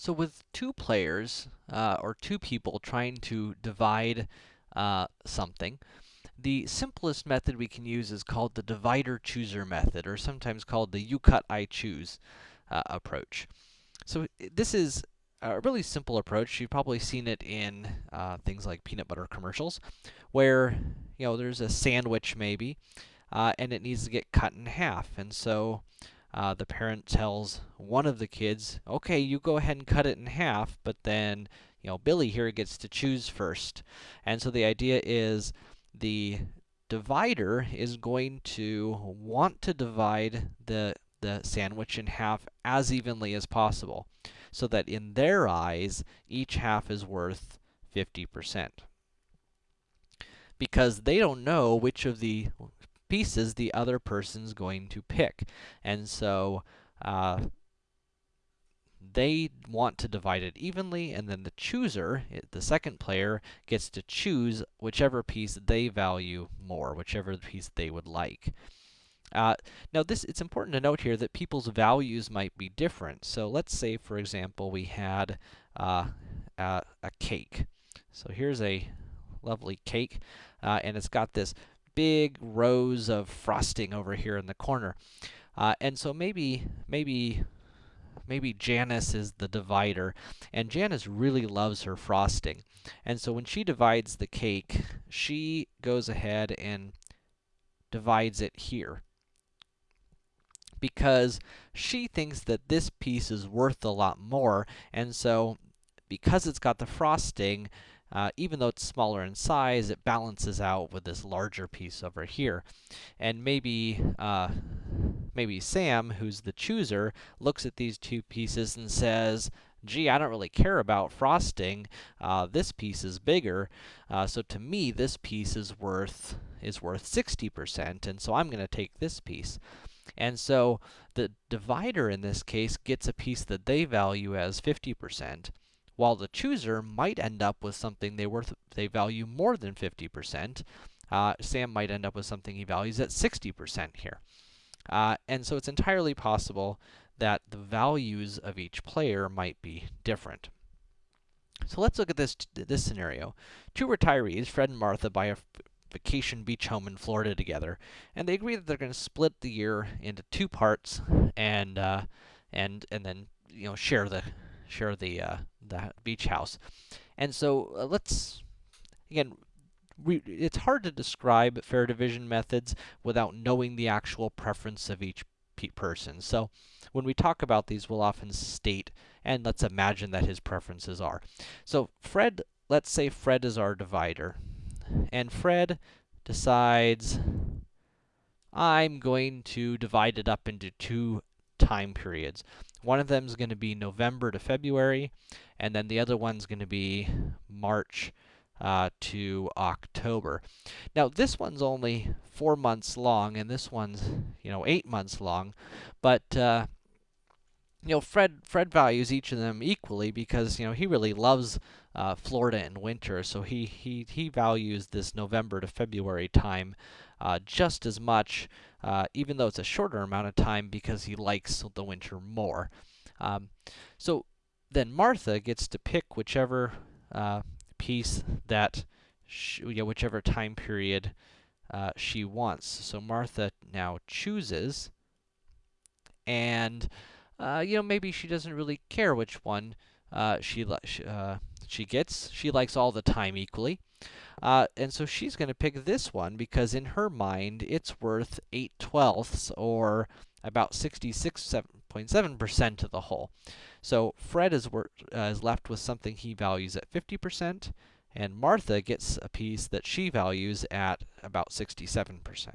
So with two players, uh, or two people trying to divide uh, something, the simplest method we can use is called the divider-chooser method, or sometimes called the you cut, I choose uh, approach. So this is a really simple approach. You've probably seen it in uh, things like peanut butter commercials, where, you know, there's a sandwich maybe, uh, and it needs to get cut in half. And so uh, the parent tells one of the kids, okay, you go ahead and cut it in half, but then, you know, Billy here gets to choose first. And so the idea is the divider is going to want to divide the, the sandwich in half as evenly as possible, so that in their eyes, each half is worth 50%. Because they don't know which of the pieces the other person's going to pick. And so, uh, they want to divide it evenly, and then the chooser, the second player, gets to choose whichever piece they value more, whichever piece they would like. Uh, now, this it's important to note here that people's values might be different. So let's say, for example, we had uh, a, a, cake. So here's a lovely cake, uh, and it's got this big rows of frosting over here in the corner. Uh, and so maybe, maybe, maybe Janice is the divider, and Janice really loves her frosting. And so when she divides the cake, she goes ahead and divides it here because she thinks that this piece is worth a lot more, and so because it's got the frosting, uh, even though it's smaller in size, it balances out with this larger piece over here. And maybe, uh, maybe Sam, who's the chooser, looks at these two pieces and says, gee, I don't really care about frosting. Uh, this piece is bigger, uh, so to me, this piece is worth is worth 60%, and so I'm to take this piece. And so the divider in this case gets a piece that they value as 50%, while the chooser might end up with something they worth they value more than 50%. Uh, Sam might end up with something he values at 60% here. Uh, and so it's entirely possible that the values of each player might be different. So let's look at this this scenario. Two retirees, Fred and Martha, buy a vacation beach home in Florida together, and they agree that they're going to split the year into two parts and uh, and and then you know share the share the uh, the beach house. And so uh, let's again it's hard to describe fair division methods without knowing the actual preference of each pe person. So when we talk about these, we'll often state, and let's imagine that his preferences are. So Fred, let's say Fred is our divider, and Fred decides, I'm going to divide it up into two time periods. One of them is going to be November to February, and then the other one's going to be March uh, to October. Now, this one's only four months long, and this one's, you know, eight months long, but, uh, you know, Fred, Fred values each of them equally because, you know, he really loves uh, Florida in winter, so he, he, he values this November to February time uh, just as much, uh, even though it's a shorter amount of time because he likes the winter more. Um, so then Martha gets to pick whichever uh, piece that, whichever time period uh, she wants. So Martha now chooses, and, uh, you know, maybe she doesn't really care which one uh, she, uh, she gets. She likes all the time equally. Uh, and so she's going to pick this one because in her mind, it's worth 8 twelfths, or about 66.7% of the whole. So Fred is, uh, is left with something he values at 50%, and Martha gets a piece that she values at about 67%.